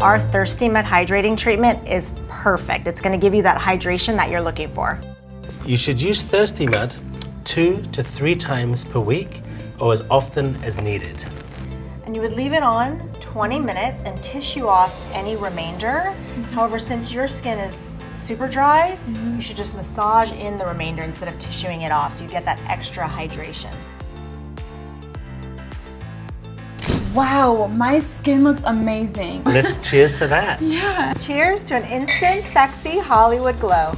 Our Thirsty Mud Hydrating Treatment is perfect. It's gonna give you that hydration that you're looking for. You should use Thirsty Mud two to three times per week or as often as needed. And you would leave it on 20 minutes and tissue off any remainder. Mm-hmm. However, since your skin is super dry, mm-hmm. you should just massage in the remainder instead of tissuing it off so you get that extra hydration. Wow, my skin looks amazing. Let's cheers to that. yeah. Cheers to an instant, sexy Hollywood glow.